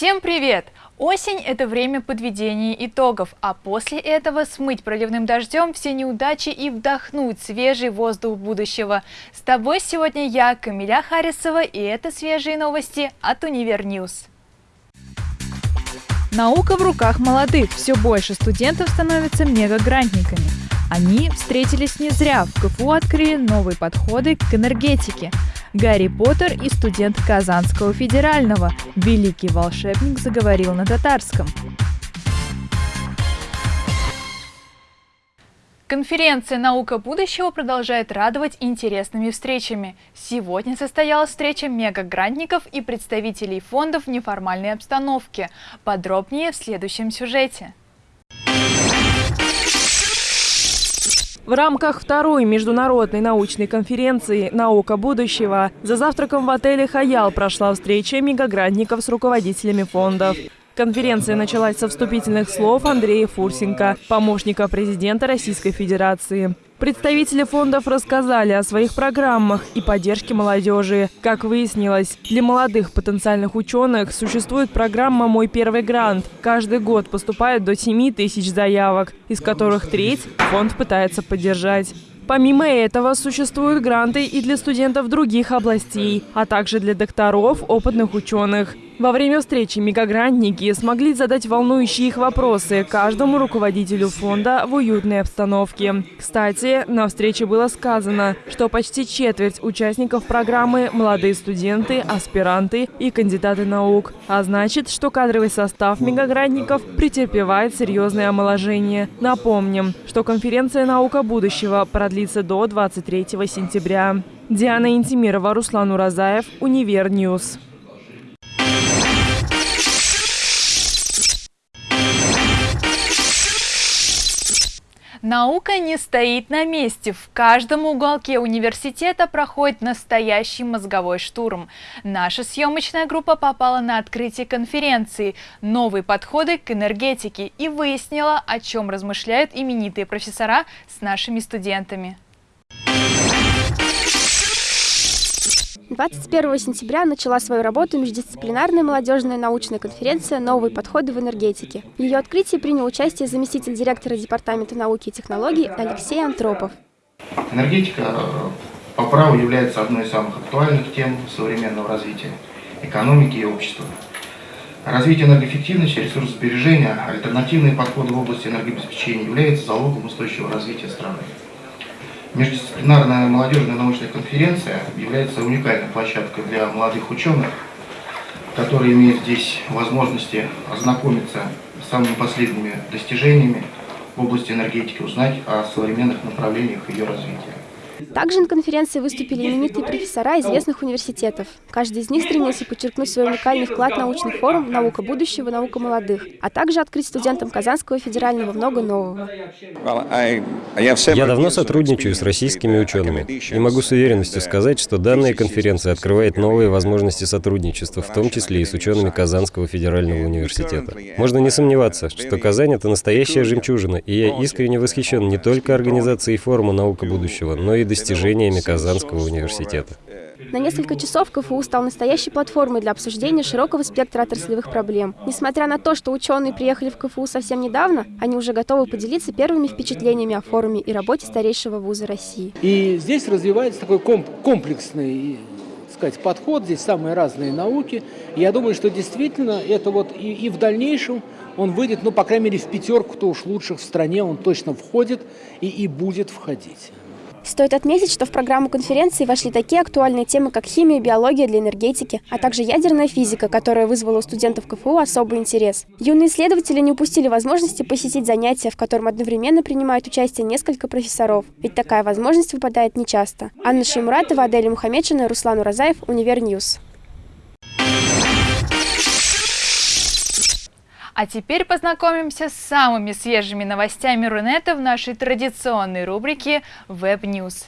Всем привет! Осень – это время подведения итогов, а после этого смыть проливным дождем все неудачи и вдохнуть свежий воздух будущего. С тобой сегодня я, Камиля Харисова, и это свежие новости от Univer News. Наука в руках молодых. Все больше студентов становятся мегагрантниками. Они встретились не зря. В КФУ открыли новые подходы к энергетике. Гарри Поттер и студент Казанского федерального. Великий волшебник заговорил на татарском. Конференция «Наука будущего» продолжает радовать интересными встречами. Сегодня состоялась встреча мегагрантников и представителей фондов в неформальной обстановке. Подробнее в следующем сюжете. В рамках второй международной научной конференции «Наука будущего» за завтраком в отеле «Хаял» прошла встреча мегагрантников с руководителями фондов. Конференция началась со вступительных слов Андрея Фурсенко, помощника президента Российской Федерации. Представители фондов рассказали о своих программах и поддержке молодежи. Как выяснилось, для молодых потенциальных ученых существует программа «Мой первый грант». Каждый год поступает до 7 тысяч заявок, из которых треть фонд пытается поддержать. Помимо этого, существуют гранты и для студентов других областей, а также для докторов, опытных ученых. Во время встречи мегагрантники смогли задать волнующие их вопросы каждому руководителю фонда в уютной обстановке. Кстати, на встрече было сказано, что почти четверть участников программы – молодые студенты, аспиранты и кандидаты наук. А значит, что кадровый состав мегагрантников претерпевает серьезное омоложение. Напомним, что конференция «Наука будущего» продлится до 23 сентября. Диана Интимирова, Руслан Уразаев, Univer News. Наука не стоит на месте. В каждом уголке университета проходит настоящий мозговой штурм. Наша съемочная группа попала на открытие конференции «Новые подходы к энергетике» и выяснила, о чем размышляют именитые профессора с нашими студентами. 21 сентября начала свою работу междисциплинарная молодежная научная конференция «Новые подходы в энергетике». В ее открытии принял участие заместитель директора Департамента науки и технологий Алексей Антропов. Энергетика э, по праву является одной из самых актуальных тем современного развития экономики и общества. Развитие энергоэффективности, ресурсосбережения, альтернативные подходы в области энергообеспечения являются залогом устойчивого развития страны. Междисциплинарная молодежная научная конференция является уникальной площадкой для молодых ученых, которые имеют здесь возможности ознакомиться с самыми последними достижениями в области энергетики, узнать о современных направлениях ее развития. Также на конференции выступили именитые профессора известных университетов. Каждый из них стремился подчеркнуть свой уникальный вклад в научный форум «Наука будущего. Наука молодых», а также открыть студентам Казанского федерального много нового. Я давно сотрудничаю с российскими учеными и могу с уверенностью сказать, что данная конференция открывает новые возможности сотрудничества, в том числе и с учеными Казанского федерального университета. Можно не сомневаться, что Казань — это настоящая жемчужина, и я искренне восхищен не только организацией форума «Наука будущего», но и достижениями Казанского университета. На несколько часов КФУ стал настоящей платформой для обсуждения широкого спектра отраслевых проблем. Несмотря на то, что ученые приехали в КФУ совсем недавно, они уже готовы поделиться первыми впечатлениями о форуме и работе старейшего вуза России. И здесь развивается такой комплексный сказать, подход, здесь самые разные науки. Я думаю, что действительно это вот и, и в дальнейшем он выйдет, ну, по крайней мере, в пятерку-то уж лучших в стране он точно входит и, и будет входить. Стоит отметить, что в программу конференции вошли такие актуальные темы, как химия биология для энергетики, а также ядерная физика, которая вызвала у студентов КФУ особый интерес. Юные исследователи не упустили возможности посетить занятия, в котором одновременно принимают участие несколько профессоров. Ведь такая возможность выпадает нечасто. Анна Шеймуратова, Аделя Мухамедшина, Руслан Уразаев, Univer News. А теперь познакомимся с самыми свежими новостями Рунета в нашей традиционной рубрике Web News.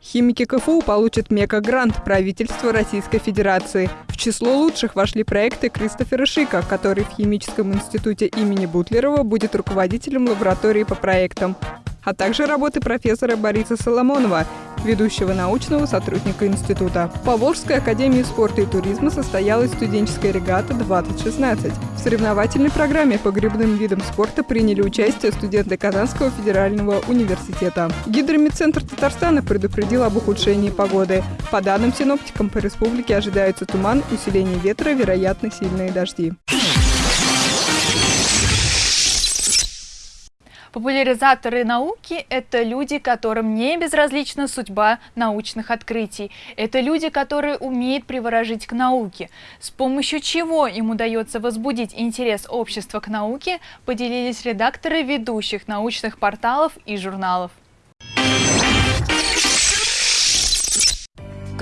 Химики КФУ получат мега-грант правительства Российской Федерации. В число лучших вошли проекты Кристофера Шика, который в Химическом институте имени Бутлерова будет руководителем лаборатории по проектам. А также работы профессора Бориса Соломонова, ведущего научного сотрудника института. В Поволжской академии спорта и туризма состоялась студенческая регата 2016. В соревновательной программе по грибным видам спорта приняли участие студенты Казанского федерального университета. Гидромедцентр Татарстана предупредил об ухудшении погоды. По данным синоптикам, по республике ожидается туман, усиление ветра, вероятно сильные дожди. Популяризаторы науки – это люди, которым не безразлична судьба научных открытий. Это люди, которые умеют приворожить к науке. С помощью чего им удается возбудить интерес общества к науке, поделились редакторы ведущих научных порталов и журналов.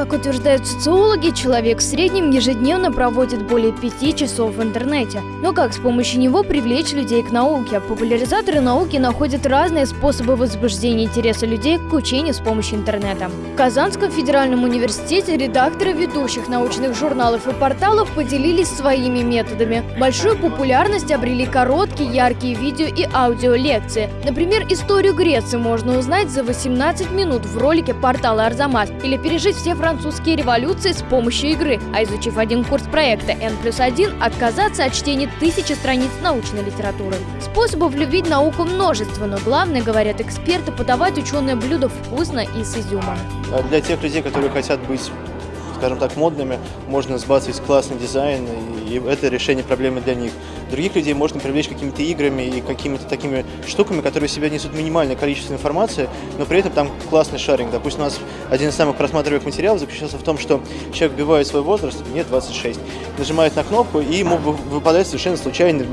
Как утверждают социологи, человек в среднем ежедневно проводит более пяти часов в интернете. Но как с помощью него привлечь людей к науке? Популяризаторы науки находят разные способы возбуждения интереса людей к учению с помощью интернета. В Казанском федеральном университете редакторы ведущих научных журналов и порталов поделились своими методами. Большую популярность обрели короткие, яркие видео и аудиолекции. Например, историю Греции можно узнать за 18 минут в ролике портала Арзамас или пережить все французские французские революции с помощью игры, а изучив один курс проекта N плюс 1, отказаться от чтения тысячи страниц научной литературы. Способов любить науку множество, но главное, говорят эксперты, подавать ученое блюдо вкусно и с изюмом. А для тех людей, которые хотят быть скажем так, модными, можно сбацать классный дизайн, и это решение проблемы для них. Других людей можно привлечь какими-то играми и какими-то такими штуками, которые себя несут минимальное количество информации, но при этом там классный шаринг. Допустим, у нас один из самых просматриваемых материалов заключался в том, что человек вбивает свой возраст, мне 26, нажимает на кнопку, и ему выпадает совершенно случайно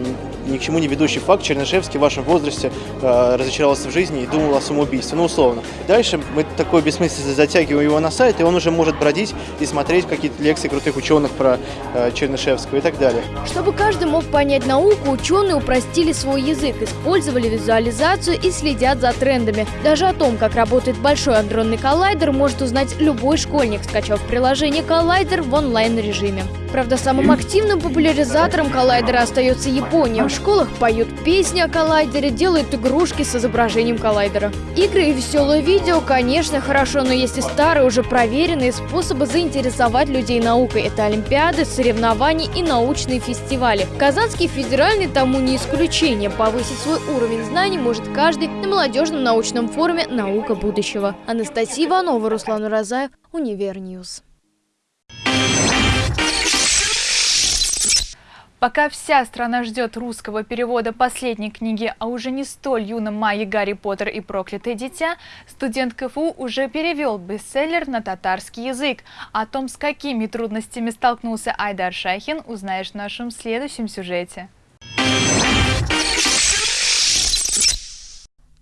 ни к чему не ведущий факт. Чернышевский в вашем возрасте э, разочаровался в жизни и думал о самоубийстве, ну условно. Дальше мы такой бессмысленно затягиваем его на сайт, и он уже может бродить и смотреть какие-то лекции крутых ученых про э, Чернышевского и так далее. Чтобы каждый мог понять науку, ученые упростили свой язык, использовали визуализацию и следят за трендами. Даже о том, как работает большой андронный коллайдер, может узнать любой школьник, скачав приложение «Коллайдер» в онлайн-режиме. Правда, самым активным популяризатором коллайдера остается Япония. В школах поют песни о коллайдере, делают игрушки с изображением коллайдера. Игры и веселые видео, конечно, хорошо, но есть и старые, уже проверенные способы заинтересовать людей наукой. Это олимпиады, соревнования и научные фестивали. Казанский федеральный тому не исключение. Повысить свой уровень знаний может каждый на молодежном научном форуме «Наука будущего». Анастасия Иванова, Руслан Уразаев, Univer News. Пока вся страна ждет русского перевода последней книги о уже не столь юном маге «Гарри Поттер и проклятое дитя», студент КФУ уже перевел бестселлер на татарский язык. О том, с какими трудностями столкнулся Айдар Шахин, узнаешь в нашем следующем сюжете.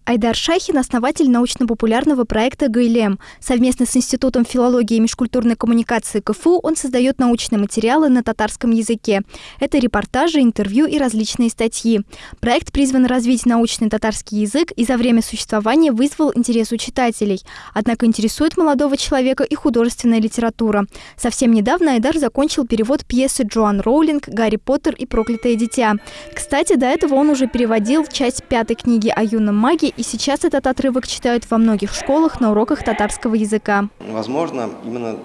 Айдар Шахин – основатель научно-популярного проекта «Гайлем». Совместно с Институтом филологии и межкультурной коммуникации КФУ он создает научные материалы на татарском языке. Это репортажи, интервью и различные статьи. Проект призван развить научный татарский язык и за время существования вызвал интерес у читателей. Однако интересует молодого человека и художественная литература. Совсем недавно Айдар закончил перевод пьесы Джоан Роулинг «Гарри Поттер и проклятое дитя». Кстати, до этого он уже переводил часть пятой книги о юном маге и сейчас этот отрывок читают во многих школах на уроках татарского языка. Возможно, именно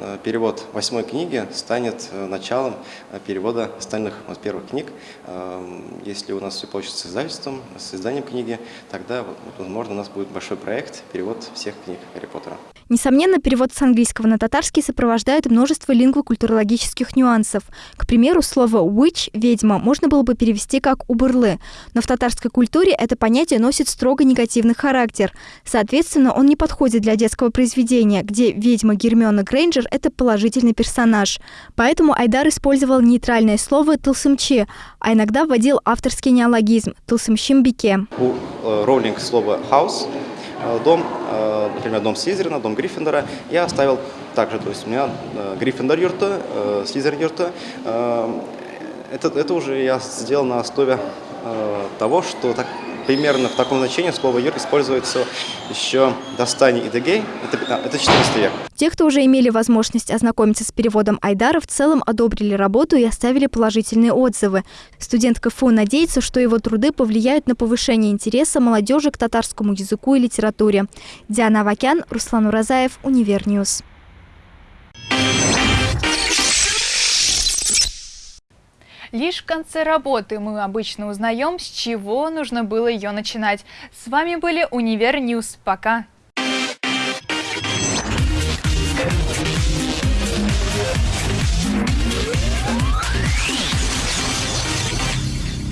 э, перевод восьмой книги станет э, началом э, перевода остальных вот, первых книг. Эм, если у нас все получится с издательством, с изданием книги, тогда, возможно, у нас будет большой проект, перевод всех книг Гарри Поттера. Несомненно, перевод с английского на татарский сопровождает множество лингвокультурологических нюансов. К примеру, слово «witch» – «ведьма» можно было бы перевести как «убырлы», но в татарской культуре это понятие носит строго негативный характер. Соответственно, он не подходит для детского произведения, где ведьма Гермиона Грейнджер – это положительный персонаж. Поэтому Айдар использовал нейтральное слово «тылсымчи», а иногда вводил авторский неологизм «тылсымщимбике». У э, Роулинг слово «house» Э, дом, например, дом Слизерина, дом Гриффиндора, я оставил также, то есть у меня э, Гриффиндор юрта, Слизерин юрта. Это, это уже я сделал на основе того, что так примерно в таком значении слово «юр» используется еще до Стани и Дегей, это, это 14 век. Те, кто уже имели возможность ознакомиться с переводом Айдара, в целом одобрили работу и оставили положительные отзывы. Студент КФУ надеется, что его труды повлияют на повышение интереса молодежи к татарскому языку и литературе. Диана Авакян, Руслан Уразаев, Univer News. Лишь в конце работы мы обычно узнаем, с чего нужно было ее начинать. С вами были Univer News. Пока!